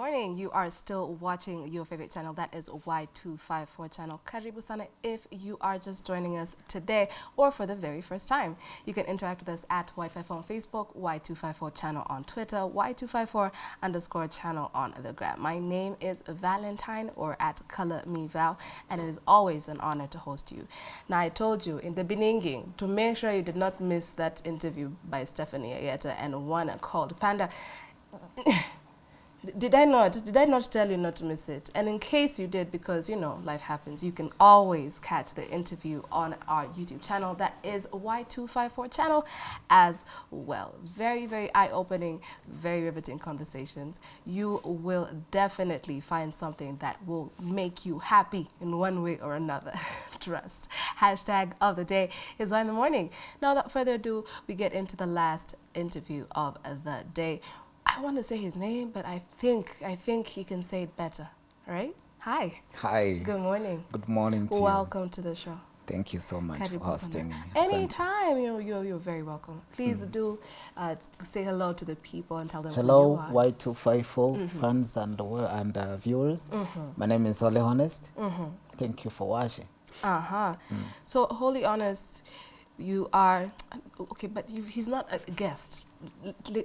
morning. You are still watching your favorite channel. That is Y254 channel. Karibu sana if you are just joining us today or for the very first time. You can interact with us at Y54 on Facebook, Y254 channel on Twitter, Y254 underscore channel on the gram. My name is Valentine or at Color Me Val, and it is always an honor to host you. Now, I told you in the beginning to make sure you did not miss that interview by Stephanie Ayeta and one called Panda. Did I not? Did I not tell you not to miss it? And in case you did, because you know life happens, you can always catch the interview on our YouTube channel. That is Y254 channel as well. Very, very eye-opening, very riveting conversations. You will definitely find something that will make you happy in one way or another. Trust. Hashtag of the day is Y in the morning. Now, without further ado, we get into the last interview of the day. I want to say his name, but I think I think he can say it better. right? Hi. Hi. Good morning. Good morning to Welcome to the show. Thank you so much Karibu for hosting me. Anytime, you're, you're, you're very welcome. Please do uh, say hello to the people and tell them Hello, who you are. Y254 fans and, and uh, viewers. My name is Holy Honest. Thank you for watching. Uh-huh. So, Holy honest, you are, okay, but you, he's not a guest.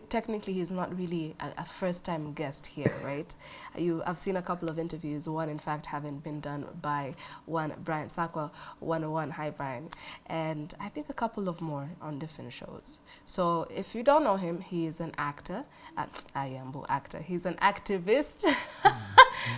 Technically, he's not really a, a first-time guest here, right? You, I've seen a couple of interviews, one, in fact, having been done by one, Brian Sakwa, 101, hi, Brian, and I think a couple of more on different shows. So, if you don't know him, he is an actor, uh, I am an actor, he's an activist.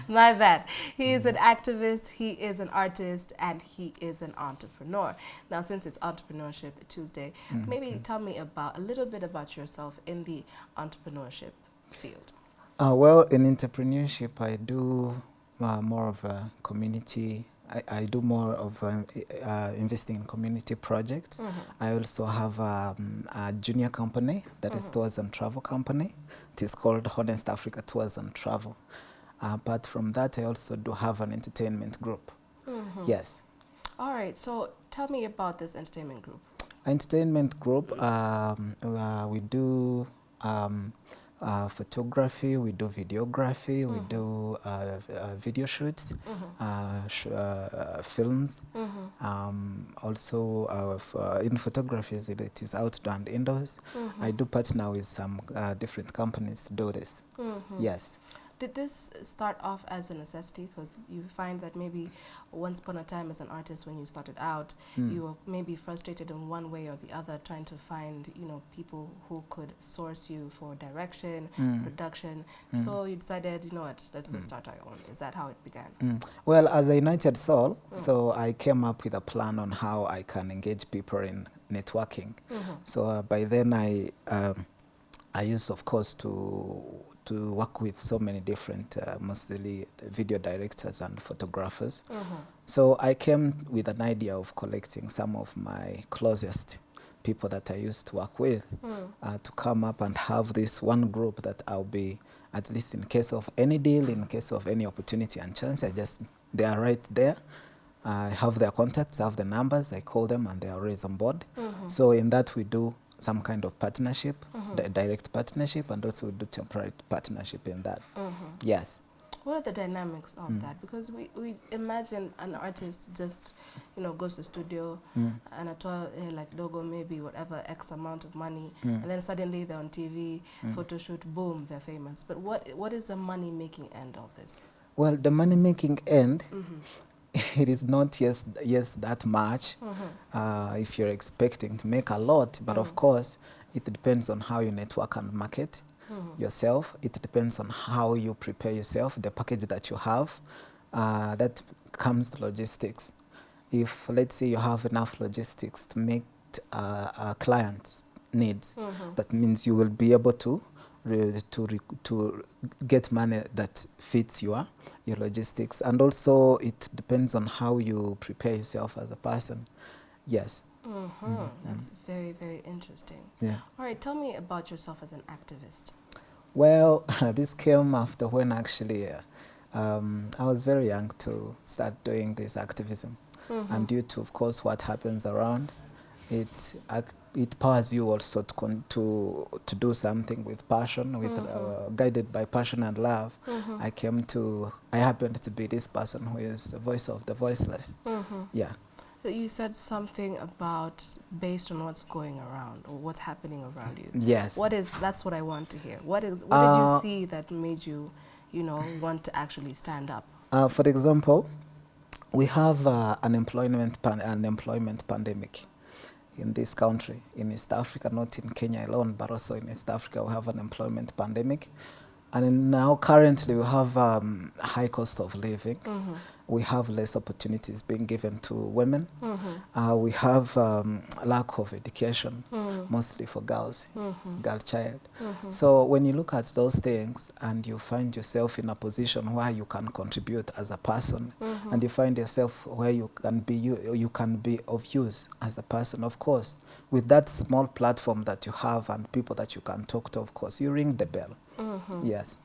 My bad. He is an activist, he is an artist, and he is an entrepreneur. Now, since it's Entrepreneurship Tuesday, maybe tell me about a little bit about yourself in the entrepreneurship field. Uh, well, in entrepreneurship, I do uh, more of a community. I, I do more of um, uh, investing in community projects. I also have um, a junior company that is tours and travel company. It is called Honest Africa Tours and Travel. Uh, apart from that, I also do have an entertainment group. Yes. All right, so tell me about this entertainment group. Entertainment group um, uh, we do um, uh, photography we do videography we do uh, uh, video shoots uh, sh- uh, films. Um, also uh, f- uh, in photography it is outdoor and indoors. I do partner with some different companies to do this. Yes Did this start off as a necessity? Because you find that maybe once upon a time as an artist, when you started out, you were maybe frustrated in one way or the other, trying to find you know people who could source you for direction, production. So you decided, you know what, let's just start our own. Is that how it began? Mm. Well, as a United Soul, so I came up with a plan on how I can engage people in networking. So uh, by then I, um, I used, of course, to to work with so many different, uh, mostly video directors and photographers. So I came with an idea of collecting some of my closest people that I used to work with uh, to come up and have this one group that I'll be, at least in case of any deal, in case of any opportunity and chance, I just, they are right there. I have their contacts, I have the numbers, I call them and they are always on board. So in that we do some kind of partnership, di- direct partnership, and also we do temporary partnership in that. Yes. What are the dynamics of mm. that? Because we, we imagine an artist just, you know, goes to studio and at all, uh, like Dogo, maybe whatever X amount of money, and then suddenly they're on TV, photo shoot, boom, they're famous. But what what is the money making end of this? Well, the money making end, it is not yes, yes that much uh, if you're expecting to make a lot, but of course, it depends on how you network and market yourself. It depends on how you prepare yourself, the package that you have. Uh, that comes to logistics. If, let's say, you have enough logistics to meet uh, a client's needs, that means you will be able to to to get money that fits your your logistics. And also it depends on how you prepare yourself as a person. Yes. Mm-hmm. That's very, very interesting. yeah. All right, tell me about yourself as an activist. well this came after when actually uh, um, i was very young to start doing this activism. And due to of course what happens around it it powers you also to con to to do something with passion with uh, guided by passion and love. I came to i happened to be this person who is the voice of the voiceless. Yeah. You said something about based on what's going around or what's happening around you. yes. What is that's what I want to hear. What is what did you Uh, see that made you, you know, want to actually stand up? Uh, for example, we have uh, an employment pan- an employment pandemic in this country, in East Africa, not in Kenya alone, but also in East Africa, we have an employment pandemic. And now currently we have um, high cost of living. We have less opportunities being given to women. Mm-hmm. Uh, we have um, lack of education, mm. mostly for girls, mm-hmm. girl child. Mm-hmm. So when you look at those things and you find yourself in a position where you can contribute as a person, and you find yourself where you can be you, you can be of use as a person, of course, with that small platform that you have and people that you can talk to, of course, you ring the bell. Yes.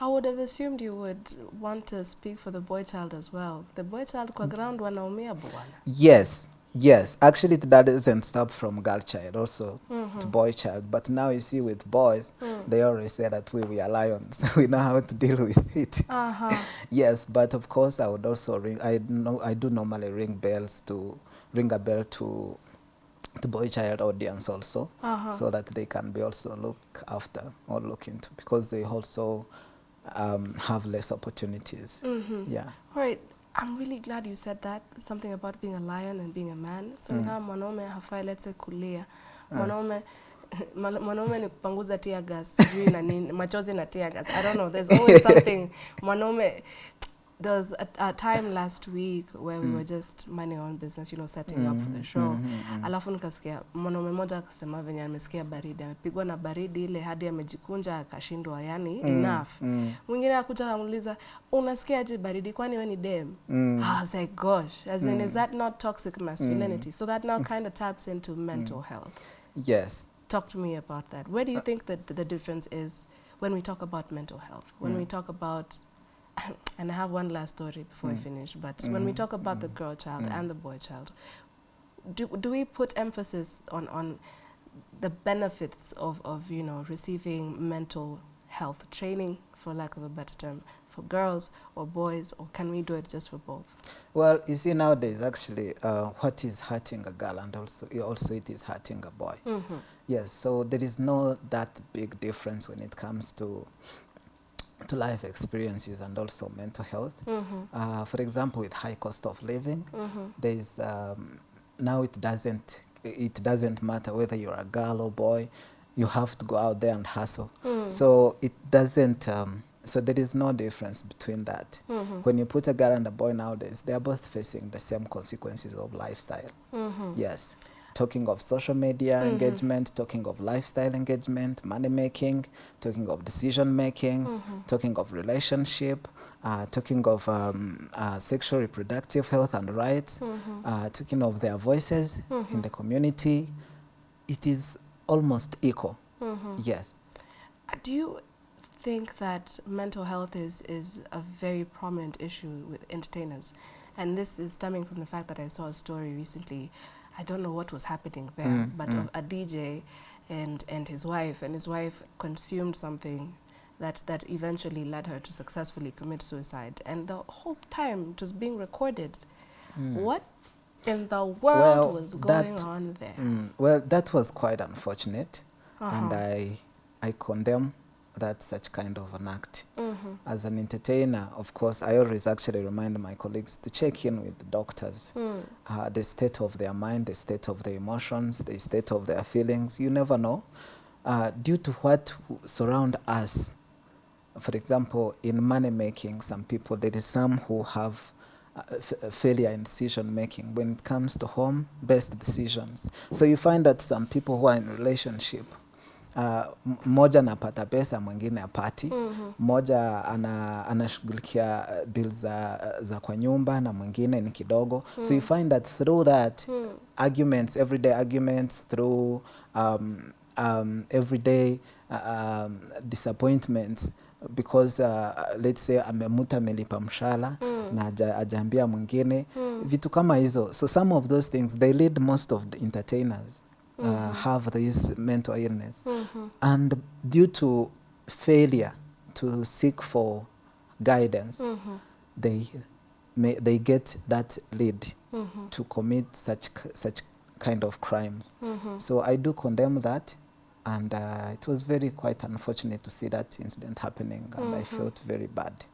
I would have assumed you would want to speak for the boy child as well. The boy child kwa ground wanaumia bwana. Yes, yes. Actually, that doesn't stop from girl child, also to boy child. But now you see, with boys, they always say that we, we are lions. we know how to deal with it. Uh-huh. yes, but of course, I would also ring. I know I do normally ring bells to ring a bell to to boy child audience also, Uh-huh. so that they can be also look after or look into because they also um, have less opportunities. Mm -hmm. Yeah. All right. I'm really glad you said that something about being a lion and being a man. So mm. kama mwanaume hafai let's say kulia. Mwanaume mwana- mwanaume ni kupanguza tear gas sijui na nini machozi na tear gas. I don't know. There's always something mwanaume there was a, a time last week where we were just minding our own business, you know, setting mm. up for the show. Alafu nikasikia mwanaume mmoja akasema venye amesikia baridi, amepigwa na baridi ile hadi amejikunja akashindwa, yani enough. Mwingine akuja akamuuliza unasikiaje baridi, kwani we ni dem? I was like, gosh, as in, is that not toxic masculinity? So that now kind of taps into mental health. Yes. Talk to me about that. Where do you think that the difference is when we talk about mental health? When mm. we talk about, and I have one last story before I mm. finish, but when we mm. talk about the mm. girl child and the boy child, do, do we put emphasis on, on the benefits of, of, you know, receiving mental health training, for lack of a better term, for girls or boys, or can we do it just for both? Well, you see nowadays actually uh, what is hurting a girl and also also it is hurting a boy. Mm-hmm. Yes, so there is no that big difference when it comes to to life experiences and also mental health. Mm -hmm. Uh, for example, with high cost of living, mm there is um, now it doesn't it doesn't matter whether you're a girl or boy, you have to go out there and hustle. Mm. So it doesn't. Um, so there is no difference between that. -hmm. When you put a girl and a boy nowadays, they are both facing the same consequences of lifestyle. Yes. Talking of social media engagement, talking of lifestyle engagement, money making, talking of decision making, talking of relationship, uh, talking of um, uh, sexual reproductive health and rights, uh, talking of their voices in the community. It is almost equal. Yes. Uh, Do you think that mental health is, is a very prominent issue with entertainers? And this is stemming from the fact that I saw a story recently. I don't know what was happening there, Mm, but of a DJ and, and his wife, and his wife consumed something that, that eventually led her to successfully commit suicide. And the whole time it was being recorded. What in the world Well, was going that- on there? Mm, well, that was quite unfortunate, and Uh-huh. I, I condemn that such kind of an act. Mm-hmm. As an entertainer, of course, I always actually remind my colleagues to check in with the doctors, Mm. uh, the state of their mind, the state of their emotions, the state of their feelings. You never know, uh, due to what surround us. For example, in money making, some people there is some who have uh, f- uh, failure in decision making when it comes to home based decisions. So you find that some people who are in relationship uh, m- mmoja anapata pesa mwingine apati mmoja ana, anashughulikia bill bills za, za kwa nyumba na mwingine ni kidogo. Mm -hmm. so you find that through that mm. -hmm. arguments everyday arguments through um, um, everyday uh, um, disappointments because uh, let's say amemuta amelipa mshala na ajaambia mwingine. Mm. vitu kama hizo. So some of those things they lead most of the entertainers uh, have this mental illness. Mhm. And due to failure to seek for guidance, Mhm. they, may, they get that lead Mhm. to commit such, such kind of crimes. Mhm. So I do condemn that. And uh, it was very quite unfortunate to see that incident happening, and I Mhm. felt very bad.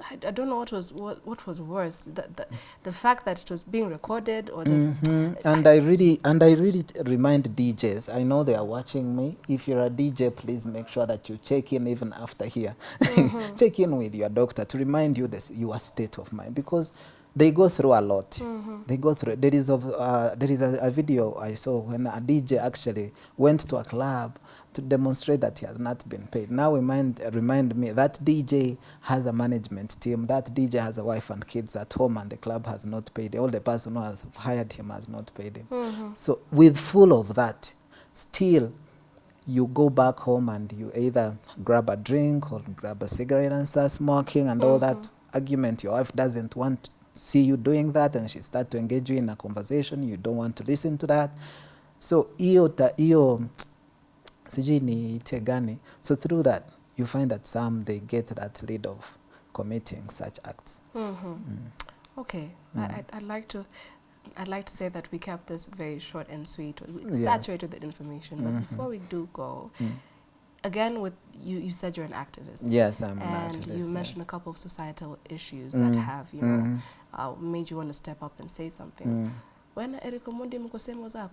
I, I don't know what was what, what was worse the, the the fact that it was being recorded or the mm -hmm. And I really and I really remind DJs. I know they are watching me. If you're a DJ, please make sure that you check in even after here. Mm-hmm. check in with your doctor to remind you this your state of mind because they go through a lot. Mm-hmm. They go through. There is of uh, there is a, a video I saw when a DJ actually went to a club to demonstrate that he has not been paid. Now remind remind me that DJ has a management team. That DJ has a wife and kids at home, and the club has not paid. All the person who has hired him has not paid him. Mhm. So with full of that, still you go back home and you either grab a drink or grab a cigarette and start smoking and all that argument. Your wife doesn't want to see you doing that and she start to engage you in a conversation. You don't want to listen to that. So hiyo ta- hiyo sijui ni gani. So through that you find that some they get that lead of committing such acts. Mhm. Okay, I, I'd, I'd like to. I'd like to say that we kept this very short and sweet, we Yes. saturated with information. But Mhm. before we do go, Mm. Again, with you, you said you're an activist, Yes, I'm an and activist, you mentioned yes. a couple of societal issues that Mm. have, you know, Mhm. uh, made you want to step up and say something. Mm. When Eric Omondi mko same zako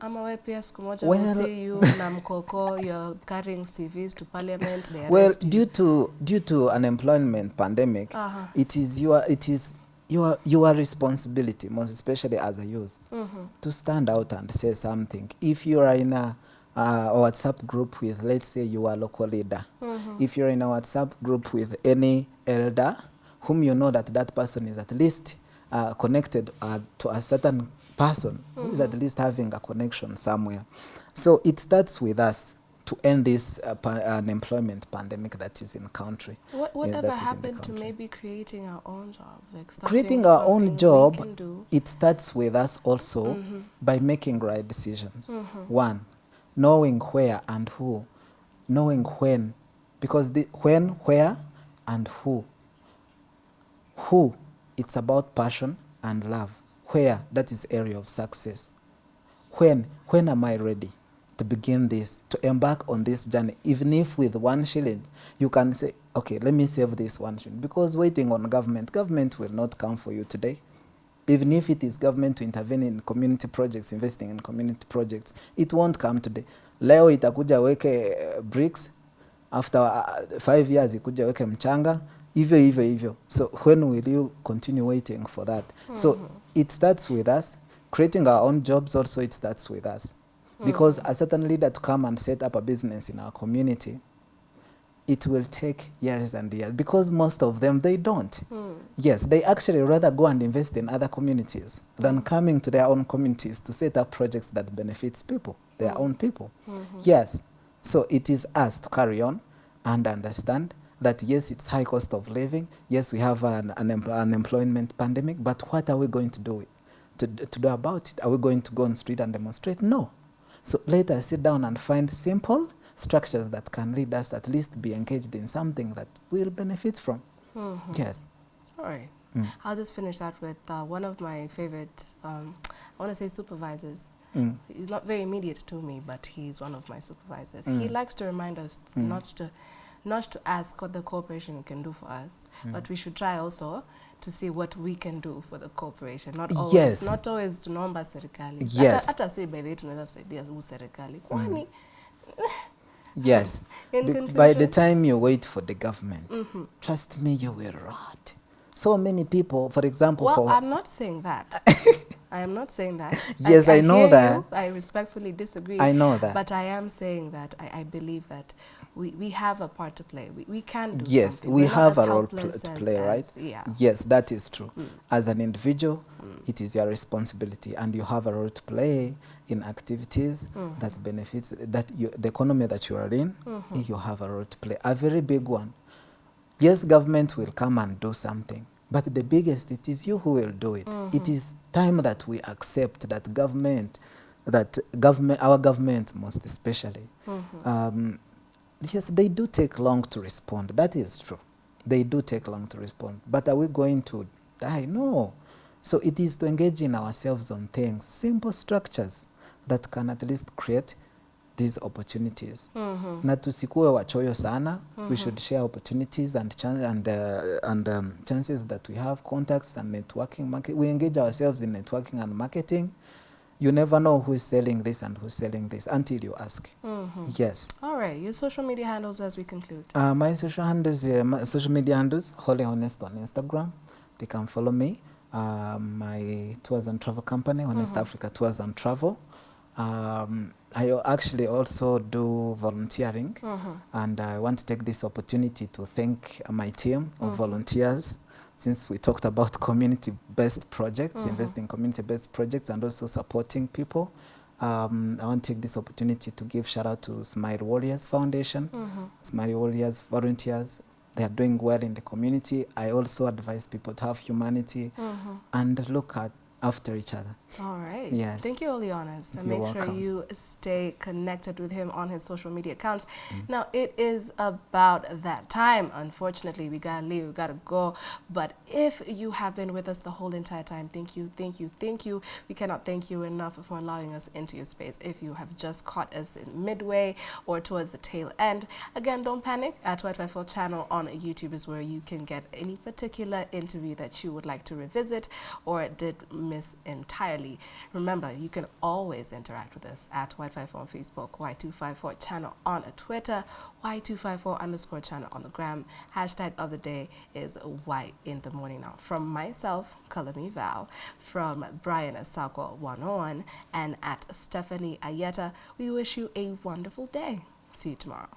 ama we pia siku moja Well- see you na mkoko you're carrying CVs to parliament they Well, you. due to due to unemployment pandemic, Uh-huh. it is your it is your your responsibility, most especially as a youth, Mhm. to stand out and say something. If you are in a uh, a WhatsApp group with, let's say, you are a local leader, Mhm. if you're in a WhatsApp group with any elder whom you know that that person is at least uh, connected uh, to a certain person who is at least having a connection somewhere. So it starts with us to end this uh, pa- unemployment pandemic that is in country. What, whatever that is in the happened to maybe creating our own jobs, like starting Creating our own job, it starts with us also Mhm. by making right decisions. Mhm. One, knowing where and who, knowing when, because the when, where, and who. Who, it's about passion and love. Where, that is area of success. When, when am I ready to begin this, to embark on this journey? Even if with one shilling, you can say, okay, let me save this one shilling. Because waiting on government, government will not come for you today. Even if it is government to intervene in community projects, investing in community projects, it won't come today. Leo itakuja weke uh, bricks, after uh, five years ikuja weke mchanga, hivyo hivyo hivyo. So when will you continue waiting for that? Mm -hmm. So it starts with us. Creating our own jobs also, it starts with us. Because a certain leader to come and set up a business in our community, it will take years and years because most of them they don't. Mm. Yes, they actually rather go and invest in other communities than coming to their own communities to set up projects that benefits people, their own people. Yes, so it is us to carry on and understand that yes, it's high cost of living. Yes, we have an, an em- unemployment pandemic, but what are we going to do to, to do about it? Are we going to go on street and demonstrate? No. So let us sit down and find simple structures that can lead us at least be engaged in something that we'll benefit from. Mhm. Yes. All right. Mm. I'll just finish that with uh, one of my favorite, um, I want to say supervisors. Mm. He's not very immediate to me, but he's one of my supervisors. He Mm. likes to remind us Mm. not to not to ask what the corporation can do for us, Mm. but we should try also to see what we can do for the corporation. Not always, Yes. not always tunaomba serikali. Yes. Hata, si by the way tunaweza saidia huu serikali. Kwani Yes. Be- by the time you wait for the government, Mhm. trust me, you will rot. So many people, for example, Well, for I'm not saying that. I am not saying that. Yes, I know hear that. You. I respectfully disagree. I know that. But I am saying that I, I believe that we, we have a part to play. We, we can do yes, something. we We're have a role pl- to play, right? as- yeah. Yes, that is true. Mm. As an individual, it is your responsibility, and you have a role to play in activities Mhm. that benefits that you, the economy that you are in. Mhm. You have a role to play, a very big one. Yes, government will come and do something, but the biggest it is you who will do it. It Mhm. is time that we accept that government that government, our government most especially, um, yes, they do take long to respond. That is true. They do take long to respond. But are we going to die? No. So it is to engage in ourselves on things, simple structures that can at least create these opportunities. Na tusikuwe wachoyo sana. We should share opportunities and, chan and, uh, and um, chances that we have, contacts and networking. Market. We engage ourselves in networking and marketing. You never know who is selling this and who's selling this until you ask. Yes. All right, your social media handles as we conclude. Uh, my social handles, uh, my social media handles, Holy Honest on Instagram. They can follow me. Uh, my tours and travel company, Honest Africa Tours and Travel. Um, I actually also do volunteering, and I want to take this opportunity to thank uh, my team of volunteers. Since we talked about community-based projects, investing in community-based projects, and also supporting people, um, I want to take this opportunity to give shout out to Smile Warriors Foundation. Smile Warriors volunteers, they are doing well in the community. I also advise people to have humanity and look at after each other. All right. Yes. Thank you, Holy Honest. And You're make sure you stay connected with him on his social media accounts. Mm. Now, it is about that time. Unfortunately, we gotta leave, we gotta go. But if you have been with us the whole entire time, thank you, thank you, thank you. We cannot thank you enough for allowing us into your space. If you have just caught us in midway or towards the tail end, again, don't panic. At 254 channel on YouTube is where you can get any particular interview that you would like to revisit or did miss entirely. Remember, you can always interact with us at Y54 on Facebook, Y254 channel on Twitter, Y254 underscore channel on the gram. Hashtag of the day is Y in the morning now. From myself, Kalami Val, from Brian Asako 101, and at Stephanie Ayeta, we wish you a wonderful day. See you tomorrow.